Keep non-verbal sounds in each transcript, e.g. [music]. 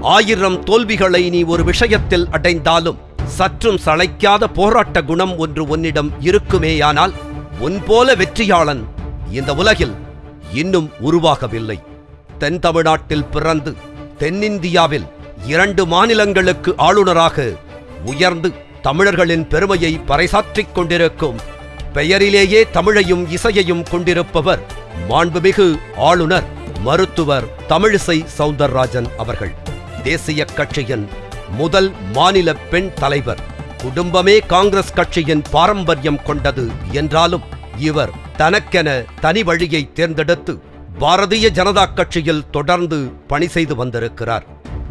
ஆயிரம் தோல்விகளை நீ ஒரு விஷயத்தில் அடைந்தாலும் சற்றும் சளைக்காத போராட்ட குணம் ஒன்று உன்னிடம் இருக்குமேயானால் உன் போல வெற்றியாளன் இந்த உலகில் இன்னும் உருவாகவில்லை. தென் தமிழ்நாட்டில் பிறந்து தென்னிந்தியாவில் இரண்டு மாநிலங்களுக்கு ஆளுநராக உயர்ந்து தமிழர்களின் பெருமையை பறைசாற்றிக் கொண்டிருக்கும் பெயரிலேயே தமிழையும் இசையையும் கொண்டிருப்பவர் மாண்புமிகு ஆளுநர் மருத்துவர் தமிழிசை சவுந்தரராஜன் அவர்கள். தேசிய கட்சியின் முதல் மாநில பெண் தலைவர். குடும்பமே காங்கிரஸ் கட்சியின் பாரம்பரியம் கொண்டது என்றாலும் இவர் தனக்கென தனி வழியை தேர்ந்தெடுத்து பாரதிய ஜனதா கட்சியில் தொடர்ந்து பணி செய்து வந்திருக்கிறார்.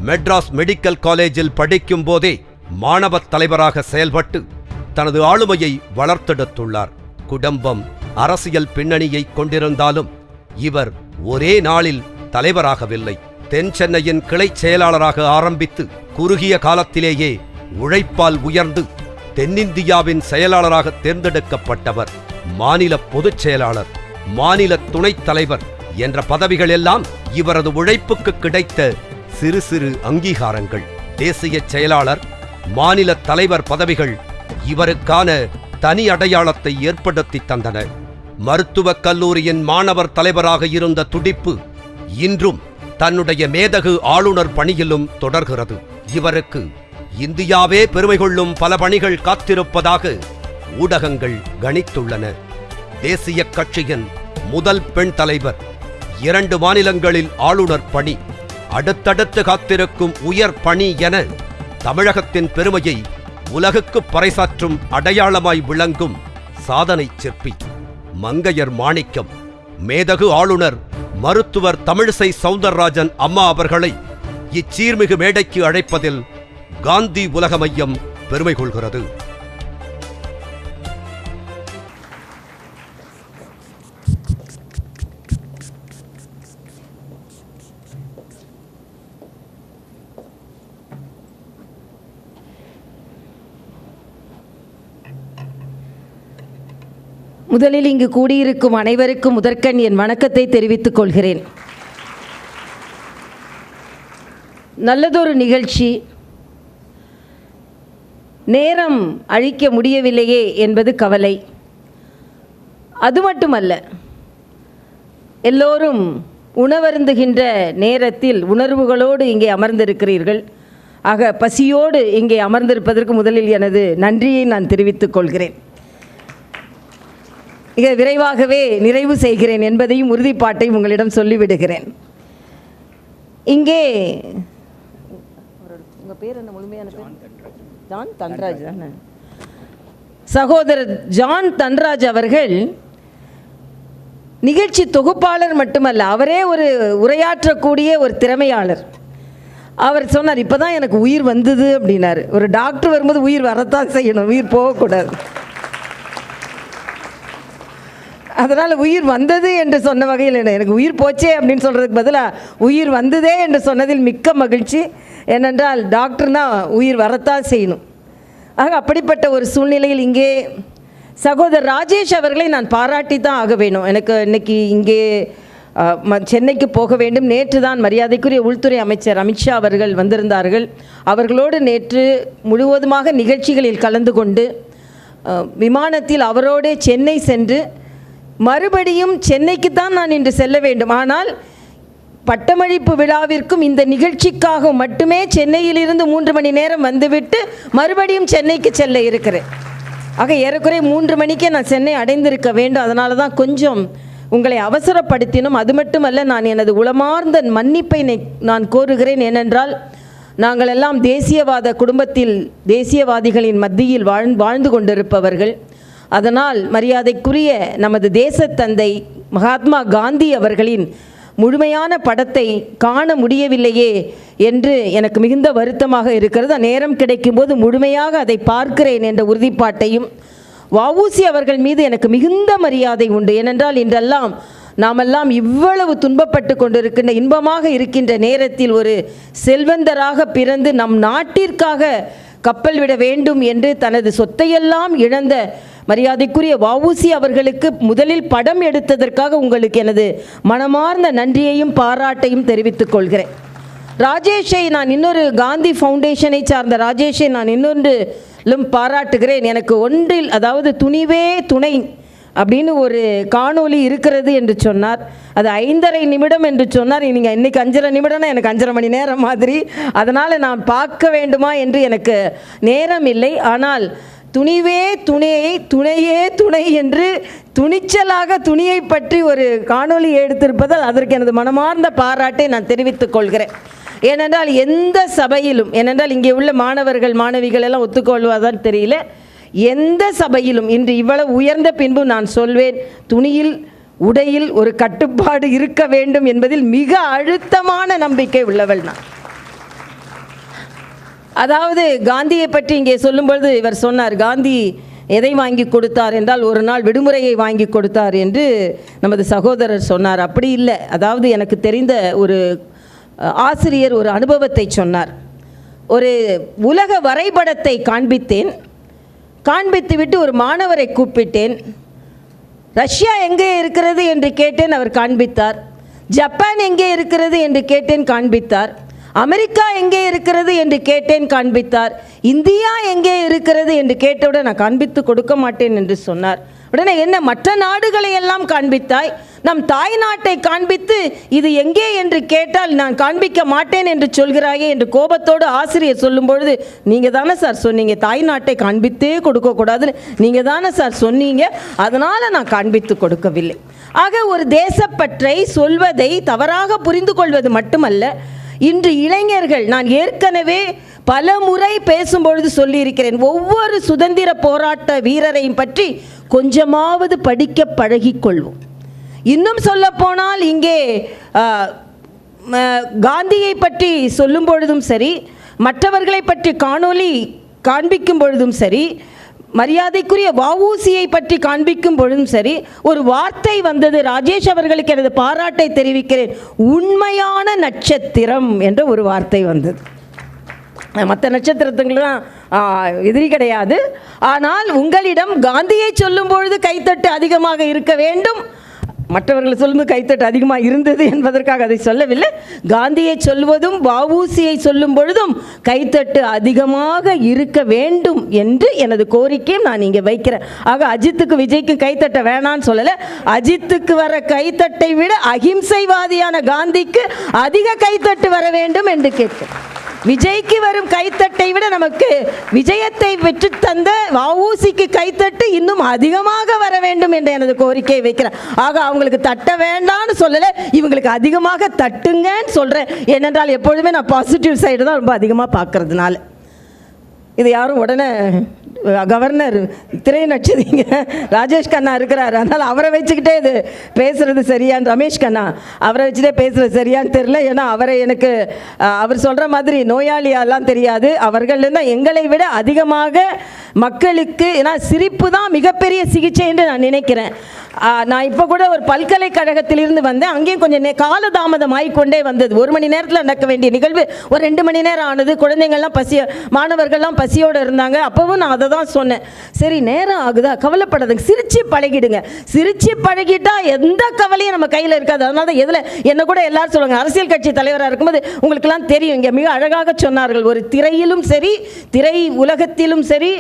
மெட்ராஸ் மெடிக்கல் காலேஜில் படிக்கும் போதே மாணவத் தலைவராக செயல்பட்டு தனது ஆளுமையை வளர்த்தெடுத்துள்ளார். குடும்பம் அரசியல் பின்னணியை கொண்டிருந்தாலும் இவர் ஒரே நாளில் தலைவராகவில்லை. தென் சென்னையின் கிளை செயலாளராக ஆரம்பித்து குறுகிய காலத்திலேயே உழைப்பால் உயர்ந்து தென்னிந்தியாவின் செயலாளராக தேர்ந்தெடுக்கப்பட்டவர் மாநில பொதுச் செயலாளர் மாநில துணைத் தலைவர் என்ற பதவிகள் எல்லாம் இவரது உழைப்புக்கு கிடைத்த சிறு சிறு அங்கீகாரங்கள். தேசிய செயலாளர் மாநில தலைவர் பதவிகள் இவருக்கான தனி அடையாளத்தை ஏற்படுத்தி தந்தன. மருத்துவக் கல்லூரியின் மாணவர் தலைவராக இருந்த துடிப்பு இன்றும் தன்னுடைய மேதகு ஆளுநர் பணியிலும் தொடர்கிறது. இவருக்கு இந்தியாவே பெருமை கொள்ளும் பல பணிகள் காத்திருப்பதாக ஊடகங்கள் கணித்துள்ளன. தேசிய கட்சியின் முதல் பெண் தலைவர் இரண்டு மாநிலங்களில் ஆளுநர் பணி அடுத்தடுத்து காத்திருக்கும் உயர் பணி என தமிழகத்தின் பெருமையை உலகுக்கு பறைசாற்றும் அடையாளமாய் விளங்கும் சாதனை சிற்பி மங்கையர் மாணிக்கம் மேதகு ஆளுநர் மருத்துவர் தமிழிசை சவுந்தரராஜன் அம்மா அவர்களை இச்சீர்மிகு மேடைக்கு அழைப்பதில் காந்தி உலக மையம் பெருமை கொள்கிறது. முதலில் இங்கு கூடியிருக்கும் அனைவருக்கும் முதற்கண் என் வணக்கத்தை தெரிவித்துக் கொள்கிறேன். நல்லதொரு நிகழ்ச்சி. நேரம் அழிக்க முடியவில்லையே என்பது கவலை. அது மட்டுமல்ல எல்லோரும் உணவருந்துகின்ற நேரத்தில் உணர்வுகளோடு இங்கே அமர்ந்திருக்கிறீர்கள். ஆக பசியோடு இங்கே அமர்ந்திருப்பதற்கு முதலில் எனது நன்றியை நான் தெரிவித்துக் கொள்கிறேன். மிக விரைவாகவே நிறைவு செய்கிறேன் என்பதையும் உறுதிப்பாட்டையும் உங்களிடம் சொல்லிவிடுகிறேன். இங்கே உங்கள் பேர் என்ன? முழுமையான பேர்? ஜான் தன்ராஜ் தானே சகோதரர் ஜான் தன்ராஜ் அவர்கள் நிகழ்ச்சி தொகுப்பாளர் மட்டுமல்ல அவரே ஒரு உரையாற்றக்கூடிய ஒரு திறமையாளர். அவர் சொன்னார் இப்போ தான் எனக்கு உயிர் வந்தது அப்படின்னாரு. ஒரு டாக்டர் வரும்போது உயிர் வரத்தான் செய்யணும் உயிர் போகக்கூடாது. அதனால் உயிர் வந்தது என்று சொன்ன வகையில் எனக்கு உயிர் போச்சே அப்படின்னு சொல்கிறதுக்கு பதிலாக உயிர் வந்ததே என்று சொன்னதில் மிக்க மகிழ்ச்சி. ஏனென்றால் டாக்டர்னா உயிர் வரத்தான் செய்யணும். ஆக அப்படிப்பட்ட ஒரு சூழ்நிலையில் இங்கே சகோதரர் ராஜேஷ் அவர்களை நான் பாராட்டி தான் ஆக வேணும் எனக்கு இன்னைக்கு இங்கே ம- சென்னைக்கு போக வேண்டும். நேற்று தான் மரியாதைக்குரிய உள்துறை அமைச்சர் அமித்ஷா அவர்கள் வந்திருந்தார்கள். அவர்களோடு நேற்று முழுவதுமாக நிகழ்ச்சிகளில் கலந்து கொண்டு விமானத்தில் அவரோடே சென்னை சென்று மறுபடியும் சென்னைக்கு தான் நான் இன்று செல்ல வேண்டும். ஆனால் பட்டமளிப்பு விழாவிற்கும் இந்த நிகழ்ச்சிக்காக மட்டுமே சென்னையிலிருந்து மூன்று மணி நேரம் வந்துவிட்டு மறுபடியும் சென்னைக்கு செல்ல இருக்கிறேன். ஆக ஏறக்குறைய மூன்று மணிக்கே நான் சென்னை அடைந்திருக்க வேண்டும். அதனால தான் கொஞ்சம் உங்களை அவசரப்படுத்தினும். அது மட்டுமல்ல நான் எனது உளமார்ந்த மன்னிப்பை நான் கோருகிறேன். ஏனென்றால் நாங்கள் எல்லாம் தேசியவாத குடும்பத்தில் தேசியவாதிகளின் மத்தியில் வாழ் வாழ்ந்து கொண்டிருப்பவர்கள். அதனால் மரியாதைக்குரிய நமது தேசத்தந்தை மகாத்மா காந்தி அவர்களின் முழுமையான படத்தை காண முடியவில்லையே என்று எனக்கு மிகுந்த வருத்தமாக இருக்கிறது. நேரம் கிடைக்கும்போது முழுமையாக அதை பார்க்கிறேன் என்ற உறுதிப்பாட்டையும் வவுசி அவர்கள் மீது எனக்கு மிகுந்த மரியாதை உண்டு. ஏனென்றால் இன்றெல்லாம் நாமெல்லாம் இவ்வளவு துன்பப்பட்டு கொண்டிருக்கின்ற இன்பமாக இருக்கின்ற நேரத்தில் ஒரு செல்வந்தராக பிறந்து நம் நாட்டிற்காக கப்பல் விட வேண்டும் என்று தனது சொத்தையெல்லாம் இழந்த மரியாதைக்குரிய வவுசி அவர்களுக்கு முதலில் படம் எடுத்ததற்காக உங்களுக்கு எனது மனமார்ந்த நன்றியையும் பாராட்டையும் தெரிவித்துக் கொள்கிறேன். ராஜேஷை நான் இன்னொரு காந்தி ஃபவுண்டேஷனை சார்ந்த ராஜேஷை நான் இன்னொன்றிலும் பாராட்டுகிறேன். எனக்கு ஒன்றில் அதாவது துணிவே துணை அப்படின்னு ஒரு காணொளி இருக்கிறது என்று சொன்னார். அது ஐந்தரை நிமிடம் என்று சொன்னார். நீங்கள் இன்னைக்கு அஞ்சரை நிமிடம்னா எனக்கு அஞ்சரை மணி நேரம் மாதிரி. அதனால் நான் பார்க்க வேண்டுமா என்று எனக்கு நேரம் இல்லை. ஆனால் துணிவே துணையை துணையே துணை என்று துணிச்சலாக துணியை பற்றி ஒரு காணொளி எடுத்திருப்பதால் அதற்கு எனது மனமார்ந்த பாராட்டை நான் தெரிவித்துக் கொள்கிறேன். ஏனென்றால் எந்த சபையிலும் ஏனென்றால் இங்கே உள்ள மாணவர்கள் மாணவிகள் எல்லாம் ஒத்துக்கொள்வதால் தெரியல. எந்த சபையிலும் இன்று இவ்வளவு உயர்ந்த பின்பு நான் சொல்வேன் துணியில் உடையில் ஒரு கட்டுப்பாடு இருக்க வேண்டும் என்பதில் மிக அழுத்தமான நம்பிக்கை உள்ளவள் நான். அதாவது காந்தியை பற்றி இங்கே சொல்லும்பொழுது இவர் சொன்னார் காந்தி எதை வாங்கி கொடுத்தார் என்றால் ஒரு நாள் விடுமுறையை வாங்கி கொடுத்தார் என்று நமது சகோதரர் சொன்னார். அப்படி இல்லை. அதாவது எனக்கு தெரிந்த ஒரு ஆசிரியர் ஒரு அனுபவத்தை சொன்னார். ஒரு உலக வரைபடத்தை காண்பித்தேன். காண்பித்துவிட்டு ஒரு மாணவரை கூப்பிட்டேன். ரஷ்யா எங்கே இருக்கிறது? என்று கேட்டேன். அவர் காண்பித்தார். ஜப்பான் எங்கே இருக்கிறது? என்று கேட்டேன். காண்பித்தார். அமெரிக்கா எங்கே இருக்கிறது என்று கேட்டேன் காண்பித்தார். இந்தியா எங்கே இருக்கிறது என்று கேட்டவுடன் நான் காண்பித்து கொடுக்க மாட்டேன் என்று சொன்னார். உடனே என்ன மற்ற நாடுகளை எல்லாம் காண்பித்தாய்? நம் தாய் நாட்டை காண்பித்து இது எங்கே என்று கேட்டால் நான் காண்பிக்க மாட்டேன் என்று சொல்கிறாயே என்று கோபத்தோடு ஆசிரியர் சொல்லும் பொழுது நீங்கள் தானே சார் சொன்னீங்க தாய் நாட்டை காண்பித்தே கொடுக்கக்கூடாதுன்னு. நீங்கள் தானே சார் சொன்னீங்க அதனால் நான் காண்பித்து கொடுக்கவில்லை. ஆக ஒரு தேசப்பற்றை சொல்வதை தவறாக புரிந்து கொள்வது மட்டுமல்ல இன்று இளைஞர்கள் நான் ஏற்கனவே பல முறை பேசும்பொழுது சொல்லியிருக்கிறேன் ஒவ்வொரு சுதந்திர போராட்ட வீரரையும் பற்றி கொஞ்சமாவது படிக்க பழகிக்கொள்வோம் இன்னும் சொல்லப்போனால் இங்கே காந்தியை பற்றி சொல்லும் பொழுதும் சரி மற்றவர்களை பற்றி காணொலி காண்பிக்கும் பொழுதும் சரி மரியாதைக்குரிய வவுசியை பற்றி காண்பிக்கும் பொழுதும் சரி ஒரு வார்த்தை வந்தது. ராஜேஷ் அவர்களுக்கு எனது பாராட்டை தெரிவிக்கிறேன். உண்மையான நட்சத்திரம் என்ற ஒரு வார்த்தை வந்தது. மற்ற நட்சத்திரத்துங்களாம் எதிரி கிடையாது. ஆனால் உங்களிடம் காந்தியை சொல்லும் பொழுது கைத்தட்டு அதிகமாக இருக்க வேண்டும். மற்றவர்கள் சொல்லும்போது கைத்தட்டு அதிகமாக இருந்தது என்பதற்காக அதை சொல்லவில்லை. காந்தியை சொல்வதும் வஉசியை சொல்லும் பொழுதும் கைத்தட்டு அதிகமாக இருக்க வேண்டும் என்று எனது கோரிக்கையும் நான் இங்கே வைக்கிறேன். ஆக அஜித்துக்கு விஜய்க்கு கைத்தட்ட வேணான்னு சொல்லலை. அஜித்துக்கு வர கைத்தட்டை விட அகிம்சைவாதியான காந்திக்கு அதிக கைத்தட்டு வர வேண்டும் என்று கேட்கிறேன். விஜய்க்கு வரும் கைத்தட்டை விட நமக்கு விஜயத்தை பெற்று தந்த வவுசிக்கு கைத்தட்டு இன்னும் அதிகமாக வர வேண்டும் என்ற எனது கோரிக்கையை வைக்கிறேன். ஆக அவங்களுக்கு தட்ட வேண்டாம்னு சொல்லலை இவங்களுக்கு அதிகமாக தட்டுங்கன்னு சொல்கிறேன் ஏனென்றால் எப்பொழுதுமே நான் பாசிட்டிவ் சைடு தான் ரொம்ப அதிகமாக பார்க்கறதுனால. இது யாரும் உடனே கவர்னர் திரை நட்சதிங்க ராஜேஷ் கண்ணா இருக்கிறார். அதனால் அவரை வச்சுக்கிட்டே இது பேசுகிறது சரியான்னு ரமேஷ் கண்ணா அவரை வச்சுட்டே பேசுகிறது சரியான்னு தெரில ஏன்னா அவரை எனக்கு அவர் சொல்கிற மாதிரி நோயாளியாலாம் தெரியாது. அவர்கள் தான் எங்களை விட அதிகமாக மக்களுக்கு ஏன்னா சிரிப்பு தான் மிகப்பெரிய சிகிச்சை என்று நான் நினைக்கிறேன். நான் இப்போ கூட ஒரு பல்கலைக்கழகத்திலிருந்து வந்தேன். அங்கேயும் கொஞ்சம் நே காலதாமதம் ஆகிக்கொண்டே வந்தது. ஒரு மணி நேரத்தில் நடக்க வேண்டிய நிகழ்வு. ஒரு ரெண்டு மணி நேரம் ஆனது. குழந்தைங்கள்லாம் பசிய மாணவர்கள்லாம் பசியோடு இருந்தாங்க. அப்போவும் நான் அதை தான் சொன்னேன். சரி நேரம் ஆகுதா? கவலைப்படாதுங்க. சிரித்து பழகிடுங்க. சிரிச்சு பழகிட்டா எந்த கவலையும் நம்ம கையில் இருக்காது. அதனால தான் எதில் என்ன கூட எல்லாரும் சொல்லுவாங்க. அரசியல் கட்சி தலைவராக இருக்கும்போது உங்களுக்கெல்லாம் தெரியும். இங்கே மிக அழகாக சொன்னார்கள். ஒரு திரையிலும் சரி திரை உலகத்திலும் சரி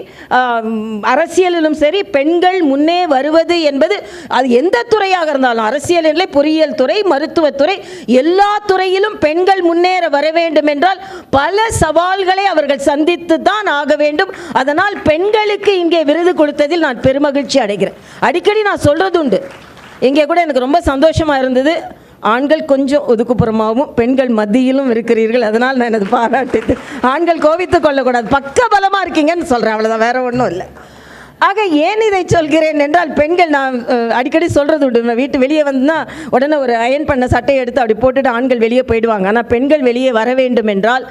அரசியலிலும் சரி பெண்கள் முன்னே வருவது என்பது அது எந்த துறையாக இருந்தாலும் அரசியல் இல்லை பொறியியல் துறை மருத்துவத்துறை எல்லா துறையிலும் பெண்கள் முன்னேற வர வேண்டும் என்றால் பல சவால்களை அவர்கள் சந்தித்து தான் ஆக வேண்டும். அதனால் பெண்களுக்கு இங்கே விருது கொடுத்ததில் நான் பெருமகிழ்ச்சி அடைகிறேன். அடிக்கடி நான் சொல்றது உண்டு இங்கே கூட எனக்கு ரொம்ப சந்தோஷமா இருந்தது. ஆண்கள் கொஞ்சம் ஒதுக்குப்புறமாகவும் பெண்கள் மத்தியிலும் இருக்கிறீர்கள். அதனால் நான் எனது பாராட்டு ஆண்கள் கோவித்துக் கொள்ளக்கூடாது. பக்க பலமாக இருக்கீங்கன்னு சொல்கிறேன் அவ்வளோதான் வேற ஒன்றும் இல்லை. ஆக ஏன் இதை சொல்கிறேன் என்றால் பெண்கள் நான் அடிக்கடி சொல்கிறது உண்டு. நான் வீட்டு வெளியே வந்தா உடனே ஒரு அயன் பண்ண சட்டையை எடுத்து அப்படி போட்டுட்டு ஆண்கள் வெளியே போயிடுவாங்க. ஆனால் பெண்கள் வெளியே வர வேண்டும் என்றால்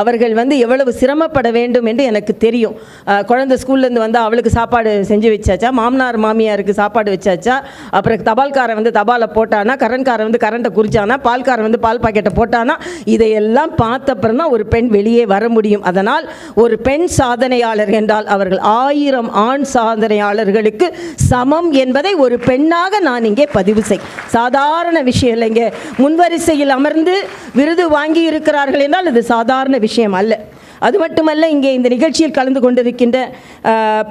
அவர்கள் வந்து எவ்வளவு சிரமப்பட வேண்டும் என்று எனக்கு தெரியும். குழந்தை ஸ்கூல்லேருந்து வந்து அவளுக்கு சாப்பாடு செஞ்சு வச்சாச்சா? மாமனார் மாமியாருக்கு சாப்பாடு வச்சாச்சா? அப்புறம் தபால்காரன் வந்து தபாலை போட்டானா? கரண்ட்காரன் வந்து கரண்ட்டை குறிச்சானா? பால்காரன் வந்து பால் பாக்கெட்டை போட்டானா? இதையெல்லாம் பார்த்தப்புறம் தான் ஒரு பெண் வெளியே வர முடியும். அதனால் ஒரு பெண் சாதனையாளர் என்றால் அவர்கள் ஆயிரம் ஆண் சாதனையாளர்களுக்கு சமம் என்பதை ஒரு பெண்ணாக நான் இங்கே பதிவு செய். சாதாரண விஷயம் இல்லைங்க. முன்வரிசையில் அமர்ந்து விருது வாங்கி இருக்கிறார்கள் என்றால் இது சாதாரண விஷயம் அல்ல. அது மட்டுமல்ல இங்கே இந்த நிகழ்ச்சியில் கலந்து கொண்டிருக்கின்ற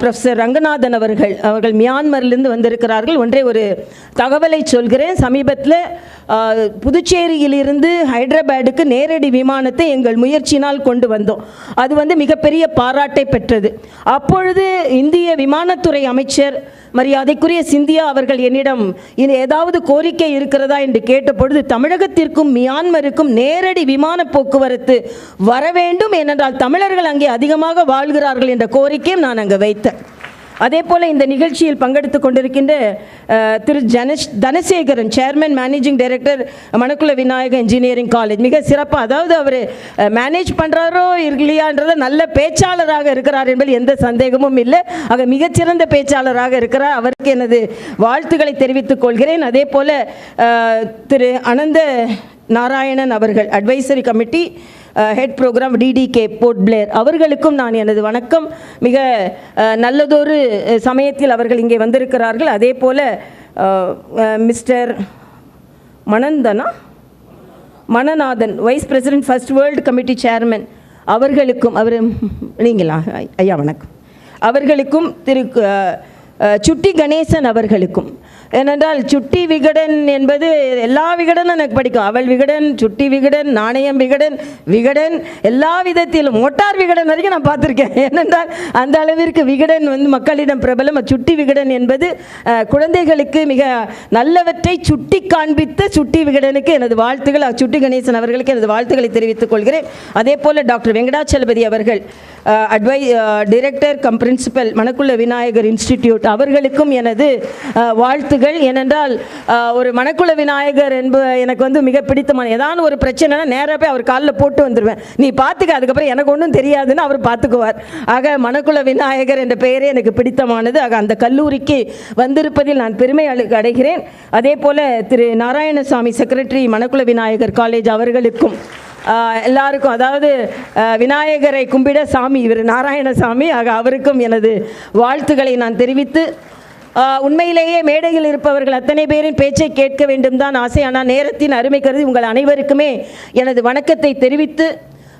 ப்ரொஃபஸர் ப்ரொஃபசர் ரங்கநாதன் அவர்கள் அவர்கள் மியான்மரிலிருந்து வந்திருக்கிறார்கள். ஒன்றே ஒரு தகவலை சொல்கிறேன். சமீபத்தில் புதுச்சேரியிலிருந்து ஹைதராபாடுக்கு நேரடி விமானத்தை எங்கள் முயற்சியினால் கொண்டு வந்தோம். அது வந்து மிகப்பெரிய பாராட்டை பெற்றது. அப்பொழுது இந்திய விமானத்துறை அமைச்சர் மரியாதைக்குரிய சிந்தியா அவர்கள் என்னிடம் இது ஏதாவது கோரிக்கை இருக்கிறதா? என்று கேட்டபொழுது தமிழகத்திற்கும் மியான்மருக்கும் நேரடி விமான போக்குவரத்து வர வேண்டும் ஏனென்றால் தமிழர்கள் அங்கே அதிகமாக வாழ்கிறார்கள் என்ற கோரிக்கையும் நான் அங்கு வைத்தேன். அதே போல் இந்த நிகழ்ச்சியில் பங்கெடுத்து கொண்டிருக்கின்ற திரு ஜனஷ் Dhanasekaran chairman managing director Manakula Vinayaka engineering college மிக சிறப்பாக அதாவது அவர் மேனேஜ் பண்ணுறாரோ இல்லையான்றத நல்ல பேச்சாளராக இருக்கிறார் என்பதில் எந்த சந்தேகமும் இல்லை. ஆக மிகச்சிறந்த பேச்சாளராக இருக்கிறார். அவருக்கு எனது வாழ்த்துக்களை தெரிவித்துக் கொள்கிறேன். அதே போல் திரு அனந்த நாராயணன் அவர்கள் advisory committee head program DDK Port Blair அவர்களுக்கும் நான் எனது வணக்கம். மிக நல்லதொரு சமயத்தில் அவர்கள் இங்கே வந்திருக்கிறார்கள். அதே போல் மிஸ்டர் மனந்தனா மணநாதன் vice president first world committee chairman அவர்களுக்கும் அவர் நீங்களா? ஐயா வணக்கம். அவர்களுக்கும் திரு சுட்டி கணேசன் அவர்களுக்கும். ஏனென்றால் சுட்டி விகடன் என்பது எல்லா விகடனும் எனக்கு படிக்கும். அவள் விகடன் சுட்டி விகடன் நாணயம் விகடன் விகடன் எல்லா விதத்திலும் மோட்டார் விகடன் வரைக்கும் நான் பார்த்துருக்கேன். [laughs] ஏனென்றால் அந்த அளவிற்கு விகடன் வந்து மக்களிடம் பிரபலம். சுட்டி விகடன் என்பது குழந்தைகளுக்கு மிக நல்லவற்றை சுட்டி காண்பித்த சுட்டி விகடனுக்கு எனது வாழ்த்துக்கள் சுட்டி கணேசன் அவர்களுக்கு எனது வாழ்த்துக்களை தெரிவித்துக் கொள்கிறேன். அதே போல் டாக்டர் வெங்கடாச்சலபதி அவர்கள் அட்வை director cum principal Manakula Vinayagar institute அவர்களுக்கும் எனது வாழ்த்துகள். ஏனென்றால் ஒரு மணக்குள விநாயகர் என்ப எனக்கு வந்து மிக பிடித்தமான ஏதாவது ஒரு பிரச்சனைனா நேராக போய் அவர் காலில் போட்டு வந்துடுவேன் நீ பார்த்துக்க அதுக்கப்புறம் எனக்கு ஒன்றும் தெரியாதுன்னு அவர் பார்த்துக்குவார் ஆக மணக்குள விநாயகர் என்ற பெயரே எனக்கு பிடித்தமானது. ஆக அந்த கல்லூரிக்கு வந்திருப்பதில் நான் பெருமை அடைகிறேன். அதே போல் திரு நாராயணசாமி செக்ரட்டரி மணக்குள விநாயகர் காலேஜ் அவர்களுக்கும் எல்லாருக்கும் அதாவது விநாயகரை கும்பிட சாமி இவர் நாராயணசாமி ஆக அவருக்கும் எனது வாழ்த்துக்களை நான் தெரிவித்து உண்மையிலேயே மேடையில் இருப்பவர்கள் அத்தனை பேரின் பேச்சை கேட்க வேண்டும் தான் ஆசை. ஆனால் நேரத்தின் அருமை கருதி உங்கள் அனைவருக்குமே எனது வணக்கத்தை தெரிவித்து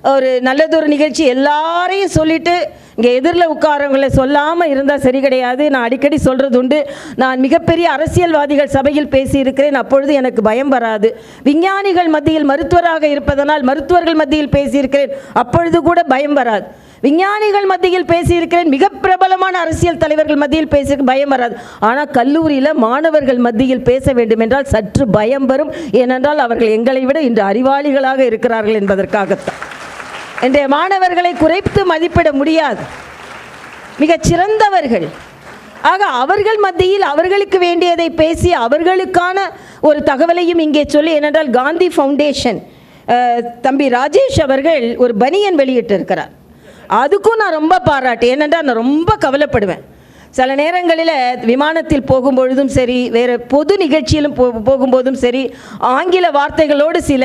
ஒரு நல்லதொரு நிகழ்ச்சி எல்லாரையும் சொல்லிட்டு இங்கே எதிரில் உட்காரவங்களை சொல்லாமல் இருந்தால் சரி கிடையாது. நான் அடிக்கடி சொல்கிறது உண்டு. நான் மிகப்பெரிய அரசியல்வாதிகள் சபையில் பேசியிருக்கிறேன். அப்பொழுது எனக்கு பயம் வராது. விஞ்ஞானிகள் மத்தியில் மருத்துவராக இருப்பதனால் மருத்துவர்கள் மத்தியில் பேசியிருக்கிறேன். அப்பொழுது கூட பயம் வராது. விஞ்ஞானிகள் மத்தியில் பேசியிருக்கிறேன். மிக பிரபலமான அரசியல் தலைவர்கள் மத்தியில் பேசி பயம் வராது. ஆனால் கல்லூரியில் மாணவர்கள் மத்தியில் பேச வேண்டும் என்றால் சற்று பயம் வரும். ஏனென்றால் அவர்கள் எங்களை விட இன்று அறிவாளிகளாக இருக்கிறார்கள் என்பதற்காகத்தான். இன்றைய மாணவர்களை குறைத்து மதிப்பிட முடியாது. மிகச் சிறந்தவர்கள். ஆக அவர்கள் மத்தியில் அவர்களுக்கு வேண்டியதை பேசி அவர்களுக்கான ஒரு தகவலையும் இங்கே சொல்லி ஏனென்றால் காந்தி ஃபவுண்டேஷன் தம்பி ராஜேஷ் அவர்கள் ஒரு பனியன் வெளியிட்டிருக்கிறார். அதுக்கும் நான் ரொம்ப பாராட்டு. ஏனென்றால் நான் ரொம்ப கவலைப்படுவேன். சில நேரங்களில் விமானத்தில் போகும்பொழுதும் சரி வேறு பொது நிகழ்ச்சியிலும் போ போகும்போதும் சரி ஆங்கில வார்த்தைகளோடு சில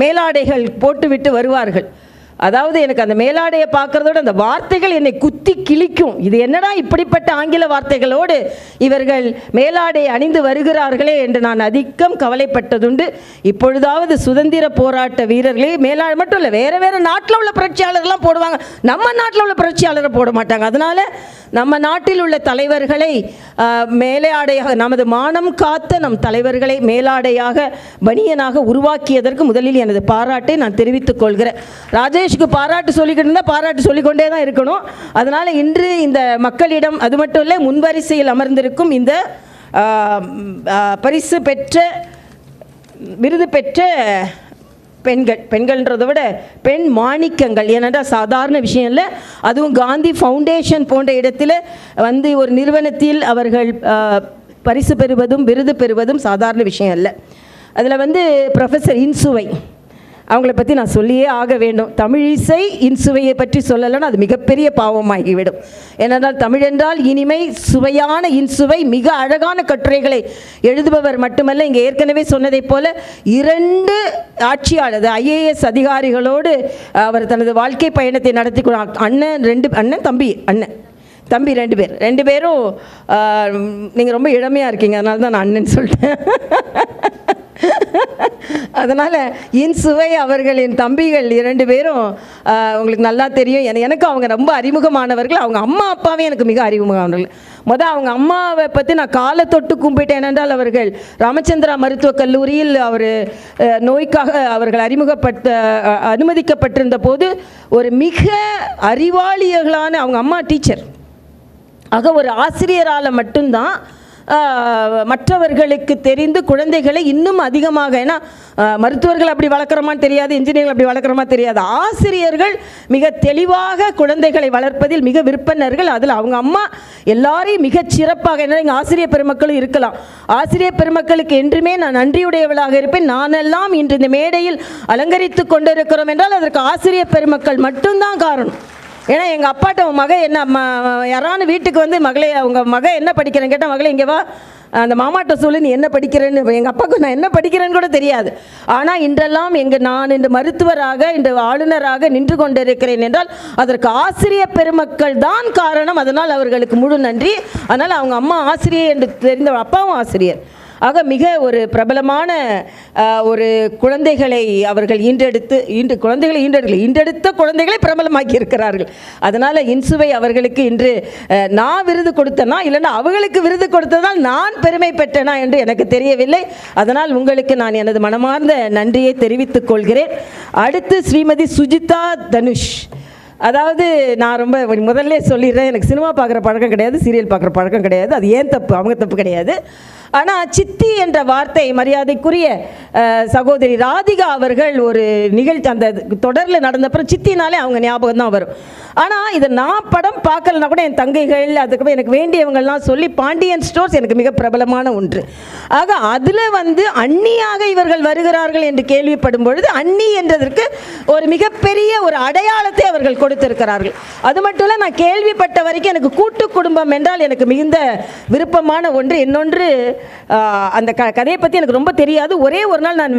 மேலாடைகள் போட்டுவிட்டு வருவார்கள். அதாவது எனக்கு அந்த மேலாடையை பார்க்கறதோட அந்த வார்த்தைகள் என்னை குத்தி கிழிக்கும். இது என்னடா இப்படிப்பட்ட ஆங்கில வார்த்தைகளோடு இவர்கள் மேலாடை அணிந்து வருகிறார்களே என்று நான் அதிகம் கவலைப்பட்டதுண்டு. இப்பொழுதாவது சுதந்திர போராட்ட வீரர்களே மேலாடை மட்டும் இல்லை வேறு வேறு நாட்டில் உள்ள புரட்சியாளர்கள்லாம் போடுவாங்க. நம்ம நாட்டில் உள்ள புரட்சியாளரை போட மாட்டாங்க. அதனால் நம்ம நாட்டில் உள்ள தலைவர்களை மேலாடையாக நமது மானம் காத்த நம் தலைவர்களை மேலாடையாக பனியனாக உருவாக்கியதற்கு முதலில் எனது பாராட்டை நான் தெரிவித்துக் கொள்கிறேன். ராஜேஷ்க்கு பாராட்டு சொல்லிக்கிட்டு இருந்தால் பாராட்டு சொல்லிக்கொண்டே தான் இருக்கணும். அதனால் இன்று இந்த மக்களிடம் அது மட்டும் இல்லை முன்வரிசையில் அமர்ந்திருக்கும் இந்த பரிசு பெற்ற விருது பெற்ற பெண்கள் பெண்கள்ன்றதை விட பெண் மாணிக்கங்கள். ஏனென்றால் சாதாரண விஷயம் இல்லை. அதுவும் காந்தி ஃபவுண்டேஷன் போன்ற இடத்துல வந்து ஒரு நிறுவனத்தில் அவர்கள் பரிசு பெறுவதும் விருது பெறுவதும் சாதாரண விஷயம் இல்லை. அதில் வந்து ப்ரொஃபஸர் இன்சுவை அவங்கள பற்றி நான் சொல்லியே ஆக வேண்டும். தமிழிசை இன்சுவையை பற்றி சொல்லலைன்னா அது மிகப்பெரிய பாவமாகிவிடும். ஏனென்றால் தமிழென்றால் இனிமை சுவையான இன்சுவை மிக அழகான கட்டுரைகளை எழுதுபவர் மட்டுமல்ல இங்கே ஏற்கனவே சொன்னதைப் போல இரண்டு ஆட்சியாளர் ஐஏஎஸ் அதிகாரிகளோடு அவர் தனது வாழ்க்கை பயணத்தை நடத்தி அண்ணன் ரெண்டு அண்ணன் தம்பி அண்ணன். தம்பி ரெண்டு பேர். ரெண்டு பேரும் நீங்கள் ரொம்ப இளமையாக இருக்கீங்க. அதனால தான் நான் அண்ணன் சொல்லிட்டேன் அதனால் இன்சுவை அவர்களின் தம்பிகள் இரண்டு பேரும் உங்களுக்கு நல்லா தெரியும். என- எனக்கு அவங்க ரொம்ப அறிமுகமானவர்கள். அவங்க அம்மா அப்பாவே எனக்கு மிக அறிமுகமானவர்கள். மொதல் அவங்க அம்மாவை பற்றி நான் காலை தொட்டு கும்பிட்டேன் ஏனென்றால் அவர்கள் ராமச்சந்திரா மருத்துவக் கல்லூரியில் அவர் நோய்க்காக அவர்கள் அறிமுகப்படுத்த அனுமதிக்கப்பட்டிருந்த போது ஒரு மிக அறிவாளியர்களான அவங்க அம்மா டீச்சர். ஆக ஒரு ஆசிரியரால் மட்டும்தான் மற்றவர்களுக்கு தெரிந்து குழந்தைகளை இன்னும் அதிகமாக ஏன்னா மருத்துவர்கள் அப்படி வளர்க்குறோமான்னு தெரியாது இன்ஜினியர்கள் அப்படி வளர்க்குறோமா தெரியாது. ஆசிரியர்கள் மிக தெளிவாக குழந்தைகளை வளர்ப்பதில் மிக விற்பனர்கள் அதில் அவங்க அம்மா எல்லாரையும் மிகச் சிறப்பாக என்ன எங்கள் ஆசிரியர் பெருமக்களும் இருக்கலாம். ஆசிரியர் பெருமக்களுக்கு என்றுமே நான் நன்றியுடையவளாக இருப்பேன். நானெல்லாம் இன்று இந்த மேடையில் அலங்கரித்து கொண்டிருக்கிறோம் என்றால் அதற்கு ஆசிரியர் பெருமக்கள் மட்டும்தான் காரணம். ஏன்னா எங்கள் அப்பாட்ட உன் மக என்ன ம யாரானு வீட்டுக்கு வந்து மகளே அவங்க மக என்ன படிக்கிறேன்னு கேட்டால் மகளே இங்கே வா. அந்த மாமாட்ட சொல்லு நீ என்ன படிக்கிறேன்னு. எங்கள் அப்பாவுக்கு நான் என்ன படிக்கிறேன்னு கூட தெரியாது. ஆனால் இன்றெல்லாம் எங்கள் நான் இந்த மருத்துவராக இந்த ஆளுநராக நின்று கொண்டிருக்கிறேன் என்றால் அதற்கு ஆசிரியர் பெருமக்கள் தான் காரணம். அதனால் அவர்களுக்கு முழு நன்றி. அதனால் அவங்க அம்மா ஆசிரியர் என்று தெரிந்த அப்பாவும் ஆசிரியர். ஆக மிக ஒரு பிரபலமான ஒரு குழந்தைகளை அவர்கள் ஈன்றெடுத்து இன்று குழந்தைகளை ஈன்றெடுக்கல ஈன்றெடுத்த குழந்தைகளை பிரபலமாக்கி இருக்கிறார்கள். அதனால் இன்சுவை அவர்களுக்கு இன்று நான் விருது கொடுத்தனா இல்லைன்னா அவர்களுக்கு விருது கொடுத்ததால் நான் பெருமை பெற்றனா என்று எனக்கு தெரியவில்லை. அதனால் உங்களுக்கு நான் எனது மனமார்ந்த நன்றியை தெரிவித்துக் கொள்கிறேன். அடுத்து ஸ்ரீமதி சுஜிதா தனுஷ். அதாவது நான் ரொம்ப முதல்ல சொல்லிடுறேன் எனக்கு சினிமா பார்க்குற பழக்கம் கிடையாது சீரியல் பார்க்குற பழக்கம் கிடையாது. அது ஏன் தப்பு? அவங்க தப்பு கிடையாது. ஆனால் சித்தி என்ற வார்த்தை மரியாதைக்குரிய சகோதரி ராதிகா அவர்கள் ஒரு நிகழ்ச்சி அந்த தொடரில் நடந்தப்புறம் சித்தினாலே அவங்க ஞாபகம் தான் வரும். ஆனால் இதை நான் படம் பார்க்கலனா கூட என் தங்கைகள் அதுக்கப்புறம் எனக்கு வேண்டியவங்கள்லாம் சொல்லி பாண்டியன் ஸ்டோர்ஸ் எனக்கு மிக பிரபலமான ஒன்று. ஆக அதில் வந்து அந்நியாக இவர்கள் வருகிறார்கள் என்று கேள்விப்படும் பொழுது அன்னி என்றதற்கு ஒரு மிகப்பெரிய ஒரு அடையாளத்தை அவர்கள் கொடுத்திருக்கிறார்கள். அது மட்டும் இல்லை நான் கேள்விப்பட்ட வரைக்கும் எனக்கு கூட்டு குடும்பம் என்றால் எனக்கு மிகுந்த விருப்பமான ஒன்று. இன்னொன்று அந்த க கதையை பற்றி எனக்கு ரொம்ப தெரியாது. ஒரே ஒரு நாள் நான்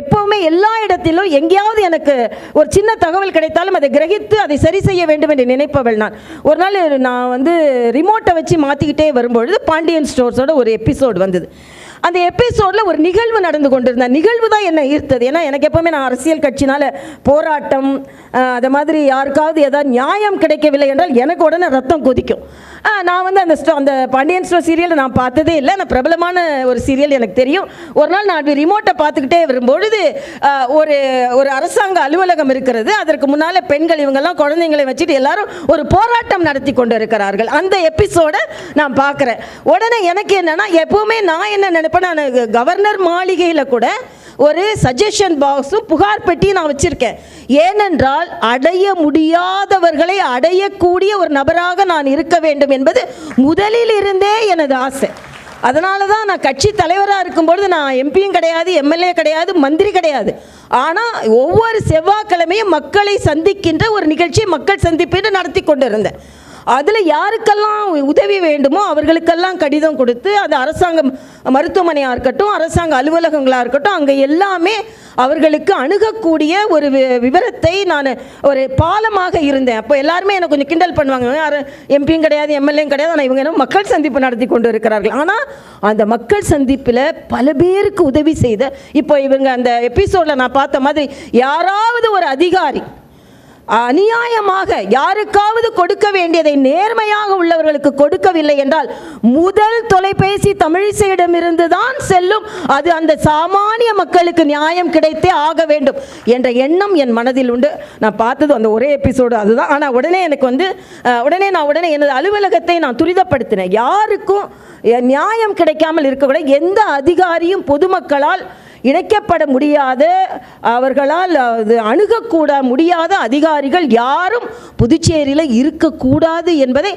எப்போவுமே எல்லா இடத்திலும் எங்கேயாவது எனக்கு ஒரு சின்ன தகவல் கிடைத்தாலும் அதை கிரகித்து அதை சரி செய்ய வேண்டும் என்று நினைப்பவள் நான். ஒரு நாள் நான் வந்து ரிமோட்டை வச்சு மாற்றிக்கிட்டே வரும்பொழுது பாண்டியன் ஸ்டோர்ஸோட ஒரு எபிசோடு வந்தது. அந்த எபிசோடில் ஒரு நிகழ்வு நடந்து கொண்டிருந்த நிகழ்வு தான் என்ன ஈர்த்தது. ஏன்னா எனக்கு எப்போவுமே நான் அரசியல் கட்சினால் போராட்டம் அதை மாதிரி யாருக்காவது ஏதாவது நியாயம் கிடைக்கவில்லை என்றால் எனக்கு உடனே ரத்தம் கொதிக்கும். நான் வந்து அந்த ஸ்டோ அந்த பாண்டியன் ஸ்டோர் சீரியலை நான் பார்த்ததே இல்லை. நான் பிரபலமான ஒரு சீரியல் எனக்கு தெரியும். ஒரு நாள் நான் ரிமோட்டை பார்த்துக்கிட்டே வரும்பொழுது ஒரு ஒரு அரசாங்க அலுவலகம் இருக்கிறது. அதற்கு முன்னால் பெண்கள் இவங்கெல்லாம் குழந்தைங்களை வச்சுட்டு எல்லாரும் ஒரு போராட்டம் நடத்தி கொண்டு இருக்கிறார்கள் அந்த எபிசோடை நான் பார்க்குறேன். உடனே எனக்கு என்னென்னா எப்போவுமே நான் என்ன நினைப்பேன் நான் கவர்னர் மாளிகையில் கூட ஒரு சஜஷன் பாக்ஸும் புகார் பெட்டியும் நான் வச்சுருக்கேன். ஏனென்றால் அடைய முடியாதவர்களை அடையக்கூடிய ஒரு நபராக நான் இருக்க வேண்டும் என்பது முதலில் இருந்தே எனது ஆசை. அதனால தான் நான் கட்சி தலைவராக இருக்கும்பொழுது நான் எம்பியும் கிடையாது எம்எல்ஏ கிடையாது மந்திரி கிடையாது. ஆனால் ஒவ்வொரு செவ்வாய்க்கிழமையும் மக்களை சந்திக்கின்ற ஒரு நிகழ்ச்சியை மக்கள் சந்திப்பு நடத்தி கொண்டு இருந்தேன் அதில் யாருக்கெல்லாம் உதவி வேண்டுமோ அவர்களுக்கெல்லாம் கடிதம் கொடுத்து அது அரசாங்க மருத்துவமனையாக இருக்கட்டும் அரசாங்க அலுவலகங்களாக இருக்கட்டும் அங்கே எல்லாமே அவர்களுக்கு அணுகக்கூடிய ஒரு வி- விவரத்தை நான் ஒரு பாலமாக இருந்தேன். அப்போ எல்லாருமே எனக்கு கொஞ்சம் கிண்டல் பண்ணுவாங்க. எம்பியும் கிடையாது எம்எல்ஏயும் கிடையாது. ஆனால் இவங்க என்ன மக்கள் சந்திப்பு நடத்தி கொண்டு இருக்கிறார்கள். ஆனால் அந்த மக்கள் சந்திப்பில் பல பேருக்கு உதவி செய்த இப்போ இவங்க அந்த எபிசோடில் நான் பார்த்த மாதிரி யாராவது ஒரு அதிகாரி அநியாயமாக யாருக்காவது கொடுக்க வேண்டியதை நேர்மையாக உள்ளவர்களுக்கு கொடுக்கவில்லை என்றால் முதல் தொலைபேசி தமிழிசையிடமிருந்து தான் செல்லும். அது அந்த சாமானிய மக்களுக்கு நியாயம் கிடைத்தே ஆக வேண்டும் என்ற எண்ணம் என் மனதில் உண்டு. நான் பார்த்தது அந்த ஒரே எபிசோடு அதுதான். ஆனால் உடனே எனக்கு வந்து உடனே நான் உடனே எனது அலுவலகத்தை நான் துரிதப்படுத்தினேன். யாருக்கும் நியாயம் கிடைக்காமல் இருக்கக்கூடாது எந்த அதிகாரியும் பொதுமக்களால் இணைக்கப்பட முடியாத. அவர்களால் அது அணுகக்கூட முடியாத அதிகாரிகள் யாரும் புதுச்சேரியில் இருக்கக்கூடாது என்பதை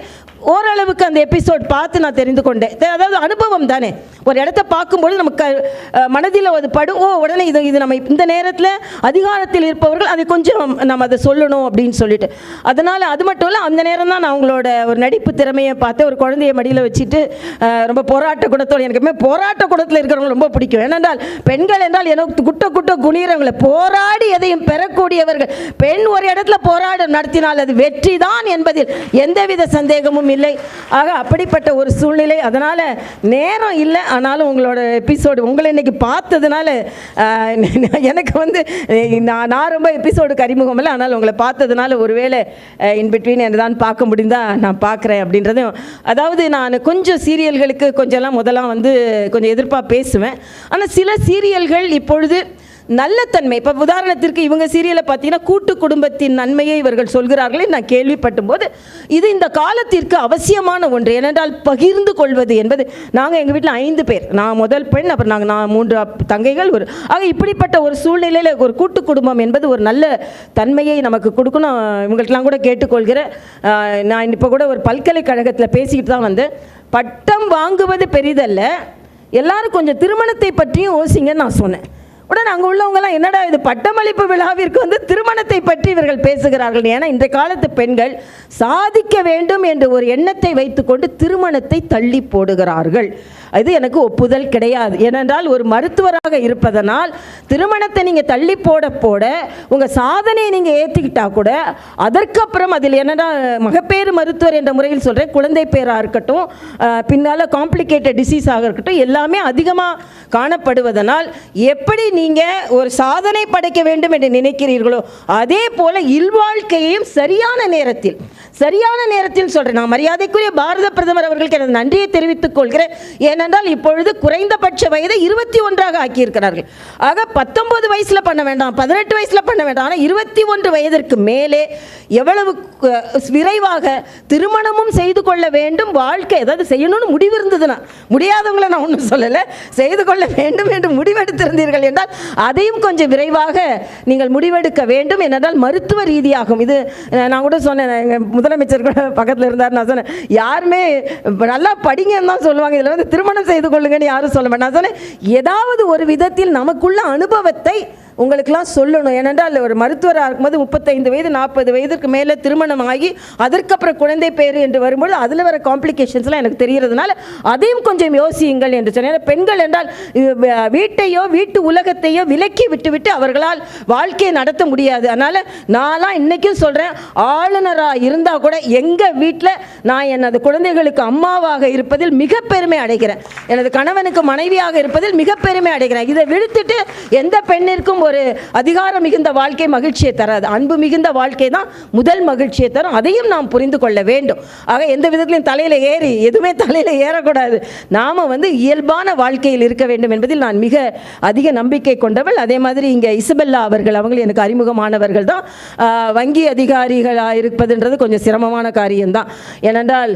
ஓரளவுக்கு அந்த எபிசோட் பார்த்து நான் தெரிந்து கொண்டேன். அதாவது அனுபவம் தானே. ஒரு இடத்த பார்க்கும்பொழுது நமக்கு மனதில் அது படும் ஓ உடனே இது இது நம்ம இந்த நேரத்தில் அதிகாரத்தில் இருப்பவர்கள் அதை கொஞ்சம் நம்ம அதை சொல்லணும் அப்படின்னு சொல்லிட்டு. அதனால் அது மட்டும் இல்லை அந்த நேரம் தான் நான் அவங்களோட ஒரு நடிப்பு திறமையை பார்த்து ஒரு குழந்தைய மடியில் வச்சுட்டு ரொம்ப போராட்ட குணத்தோடு எனக்கு எப்பவுமே போராட்ட குணத்தில் இருக்கிறவங்க ரொம்ப பிடிக்கும். ஏனென்றால் பெண்கள் என்றால் எனக்கு குட்ட குட்ட குனிறவங்களை போராடி எதையும் பெறக்கூடியவர்கள். பெண் ஒரு இடத்துல போராட்டம் நடத்தினால் அது வெற்றி தான் என்பதில் எந்தவித சந்தேகமும் இல்லை. ஆக அப்படிப்பட்ட ஒரு சூழ்நிலை. அதனால் நேரம் இல்லை. ஆனாலும் உங்களோட எபிசோடு உங்களை இன்னைக்கு பார்த்ததுனால எனக்கு வந்து நான் நான் ரொம்ப எபிசோடுக்கு அறிமுகம் இல்லை. ஆனால் உங்களை பார்த்ததுனால ஒருவேளை இன்பிட்வீன் என்ன தான் பார்க்க முடிந்தால் நான் பார்க்குறேன் அப்படின்றதும் அதாவது நான் கொஞ்சம் சீரியல்களுக்கு கொஞ்சம்லாம் முதலாம் வந்து கொஞ்சம் எதிர்ப்பாக பேசுவேன். ஆனால் சில சீரியல்கள் இப்பொழுது நல்ல தன்மை இப்போ உதாரணத்திற்கு இவங்க சீரியலை பார்த்தீங்கன்னா கூட்டு குடும்பத்தின் நன்மையை இவர்கள் சொல்கிறார்களே நான் கேள்விப்பட்டும் போது இது இந்த காலத்திற்கு அவசியமான ஒன்று. ஏனென்றால் பகிர்ந்து கொள்வது என்பது நாங்கள் எங்கள் வீட்டில் ஐந்து பேர். நான் முதல் பெண் அப்புறம் நாங்கள் நான் மூன்று தங்கைகள் ஒரு ஆக இப்படிப்பட்ட ஒரு சூழ்நிலையில் ஒரு கூட்டு குடும்பம் என்பது ஒரு நல்ல தன்மையை நமக்கு கொடுக்கணும். இவங்கள்ட்டலாம் கூட கேட்டுக்கொள்கிறேன். நான் இப்போ கூட ஒரு பல்கலைக்கழகத்தில் பேசிக்கிட்டு தான் வந்தேன். பட்டம் வாங்குவது பெரிதல்ல. எல்லாரும் கொஞ்சம் திருமணத்தை பற்றியும் யோசிங்கன்னு நான் சொன்னேன். உடனே அங்கே உள்ளவங்கலாம் என்னடா இது பட்டமளிப்பு விழாவிற்கு வந்து திருமணத்தை பற்றி இவர்கள் பேசுகிறார்கள். ஏன்னா இன்றைய காலத்து பெண்கள் சாதிக்க வேண்டும் என்ற ஒரு எண்ணத்தை வைத்துக்கொண்டு திருமணத்தை தள்ளி போடுகிறார்கள். அது எனக்கு ஒப்புதல் கிடையாது. ஏனென்றால் ஒரு மருத்துவராக இருப்பதனால் திருமணத்தை நீங்கள் தள்ளி போட போட உங்கள் சாதனையை நீங்கள் ஏற்றிக்கிட்டால் கூட அதற்கப்புறம் அதில் என்னடா மகப்பேறு மருத்துவர் என்ற முறையில் சொல்கிறேன் குழந்தை பேராக இருக்கட்டும் பின்னால் காம்ப்ளிகேட்டட் டிசீஸாக இருக்கட்டும் எல்லாமே அதிகமாக காணப்படுவதனால் எப்படி நீ நீங்கள் ஒரு சாதனை படைக்க வேண்டும் என்று நினைக்கிறீர்களோ அதே போல இல்வாழ்க்கையையும் சரியான நேரத்தில் சரியான நேரத்தில் சொல்கிறேன் நான் மரியாதைக்குரிய பாரத பிரதமர் அவர்களுக்கு எனது நன்றியை தெரிவித்துக் கொள்கிறேன். ஏனென்றால் இப்பொழுது குறைந்தபட்ச வயதை இருபத்தி ஒன்றாக ஆக்கியிருக்கிறார்கள். ஆக பத்தொன்பது வயசில் பண்ண வேண்டாம் பதினெட்டு வயசில் பண்ண வேண்டாம். ஆனால் இருபத்தி ஒன்று வயதிற்கு மேலே எவ்வளவு விரைவாக திருமணமும் செய்து கொள்ள வேண்டும் வாழ்க்கை ஏதாவது செய்யணும்னு முடிவு இருந்ததுன்னா முடியாதவங்களை நான் ஒன்றும் சொல்லலை. செய்து கொள்ள வேண்டும் என்று முடிவெடுத்திருந்தீர்கள் என்றால் அதையும் கொஞ்சம் விரைவாக நீங்கள் முடிவெடுக்க வேண்டும் என்றால் மருத்துவ ரீதியாகும். இது நான் கூட சொன்னேன். எங்கள் முதலமைச்சர் கூட பக்கத்தில் இருந்தார் நான் சொன்னேன். யாருமே நல்லா படிங்கன்னு தான் சொல்லுவாங்க. இதில் வந்து திருமணம் செய்து கொள்ளுங்கன்னு யாரும் சொல்ல மாட்டேன் நான் சொன்னேன் ஏதாவது ஒரு விதத்தில் நமக்குள்ள அனுபவத்தை உங்களுக்கெல்லாம் சொல்லணும். ஏனென்றால் ஒரு மருத்துவராக இருக்கும்போது முப்பத்தைந்து வயது நாற்பது வயதுக்கு மேலே திருமணம் ஆகி அதற்கப்புறம் குழந்தை பேர் என்று வரும்போது அதில் வர காம்ப்ளிகேஷன்ஸ்லாம் எனக்கு தெரியறதுனால அதையும் கொஞ்சம் யோசியுங்கள் என்று சொன்னேன். பெண்கள் என்றால் வீட்டையோ வீட்டு உலகத்தையோ விலக்கி விட்டுவிட்டு அவர்களால் வாழ்க்கையை நடத்த முடியாது. அதனால் நான்லாம் இன்றைக்கும் சொல்கிறேன் ஆளுநராக இருந்தால் கூட எங்கள் வீட்டில் நான் எனது குழந்தைகளுக்கு அம்மாவாக இருப்பதில் மிக பெருமை அடைகிறேன். எனது கணவனுக்கு மனைவியாக இருப்பதில் மிக பெருமை அடைகிறேன். இதை விழுத்துட்டு எந்த பெண்ணிற்கும் ஒரு ஒரு அதிகாரம் மிகுந்த வாழ்க்கை மகிழ்ச்சியை தராது. அன்பு மிகுந்த வாழ்க்கை தான் முதல் மகிழ்ச்சியை தரும். அதையும் நாம் புரிந்து கொள்ள வேண்டும். ஆக எந்த விதத்திலையும் தலையில் ஏறி எதுவுமே தலையில் ஏறக்கூடாது. நாம் வந்து இயல்பான வாழ்க்கையில் இருக்க வேண்டும் என்பதில் நான் மிக அதிக நம்பிக்கை கொண்டவள். அதே மாதிரி இங்கே இசபெல்லா அவர்கள் அவங்களும் எனக்கு அறிமுகமானவர்கள் தான். வங்கி அதிகாரிகளாக இருப்பதுன்றது கொஞ்சம் சிரமமான காரியம்தான். ஏனென்றால்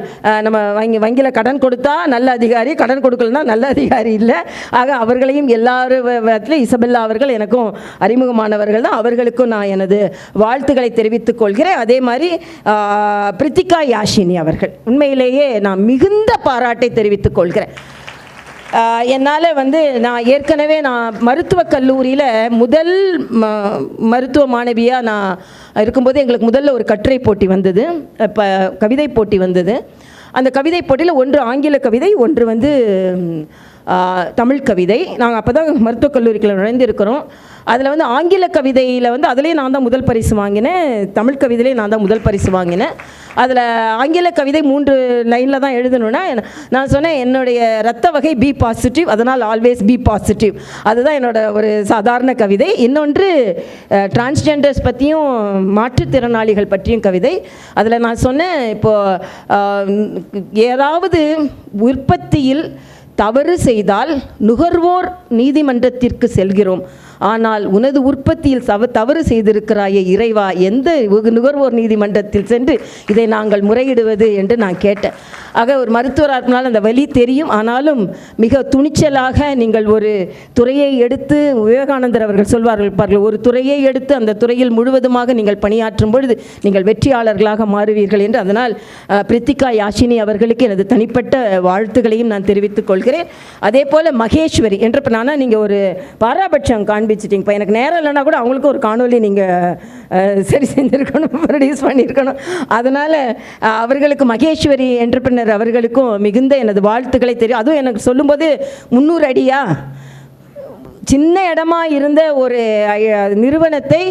நம்ம வங்கி வங்கியில் கடன் கொடுத்தா நல்ல அதிகாரி கடன் கொடுக்கலன்னா நல்ல அதிகாரி இல்லை. ஆக அவர்களையும் எல்லாரும் இசபெல்லா அவர்கள் எனக்கும் அறிமுகமானவர்கள் தான் அவர்களுக்கும் நான் எனது வாழ்த்துக்களை தெரிவித்துக் கொள்கிறேன். அதே மாதிரி பிரித்திகா யாஷினி அவர்கள். உண்மையிலேயே நான் மிகுந்த பாராட்டை தெரிவித்துக் கொள்கிறேன். என்னால் வந்து நான் ஏற்கனவே நான் மருத்துவக் கல்லூரியில் முதல் ம மருத்துவ மாணவியாக நான் இருக்கும்போது எங்களுக்கு முதல்ல ஒரு கட்டுரை போட்டி வந்தது. இப்போ கவிதை போட்டி வந்தது. அந்த கவிதை போட்டியில் ஒன்று ஆங்கில கவிதை ஒன்று வந்து தமிழ் கவிதை. நாங்கள் அப்போ தான் மருத்துவக் கல்லூரிக்குள்ள நுழைந்திருக்கிறோம். அதில் வந்து ஆங்கில கவிதையில் வந்து அதுலேயே நான் தான் முதல் பரிசு வாங்கினேன். தமிழ் கவிதையிலே நான் தான் முதல் பரிசு வாங்கினேன். அதில் ஆங்கில கவிதை மூன்று லைனில் தான் எழுதணும்னா நான் சொன்னேன் என்னுடைய ரத்த வகை பி பாசிட்டிவ் அதனால் ஆல்வேஸ் பி பாசிட்டிவ் அதுதான் என்னோட ஒரு சாதாரண கவிதை. இன்னொன்று டிரான்ஸ்ஜெண்டர்ஸ் பற்றியும் மாற்றுத்திறனாளிகள் பற்றியும் கவிதை. அதில் நான் சொன்னேன் இப்போது ஏதாவது உற்பத்தியில் தவறு செய்தால் நுகர்வோர் நீதிமன்றத்திற்கு செல்கிறோம். ஆனால் உனது உற்பத்தியில் சவ தவறு செய்திருக்கிறாயே இறைவா எந்த நுகர்வோர் நீதிமன்றத்தில் சென்று இதை நாங்கள் முறையிடுவது என்று நான் கேட்டேன். ஆக ஒரு மருத்துவராக இருக்கனால அந்த வலி தெரியும். ஆனாலும் மிக துணிச்சலாக நீங்கள் ஒரு துறையை எடுத்து விவேகானந்தர் அவர்கள் சொல்வார்கள் பாருங்கள் ஒரு துறையை எடுத்து அந்த துறையில் முழுவதுமாக நீங்கள் பணியாற்றும் பொழுது நீங்கள் வெற்றியாளர்களாக மாறுவீர்கள் என்று. அதனால் பிரித்திகா யாஷினி அவர்களுக்கு எனது தனிப்பட்ட வாழ்த்துக்களையும் நான் தெரிவித்துக் கொள்கிறேன். அதே போல் மகேஸ்வரி என்ற நானா நீங்கள் ஒரு பாராபட்சம் காண்பிச்சிட்டிங்கப்பா. எனக்கு நேரம் இல்லைன்னா கூட அவங்களுக்கும் ஒரு காணொலி நீங்கள் சரி செஞ்சுருக்கணும் ப்ரொடியூஸ் பண்ணியிருக்கணும் அதனால் அவர்களுக்கு மகேஸ்வரி என்டர்பிரினர் அவர்களுக்கும் மிகுந்த எனது வாழ்த்துக்களை தெரியும் அதுவும் எனக்கு சொல்லும்போது முந்நூறு அடியா? சின்ன இடமா இருந்த ஒரு நிறுவனத்தை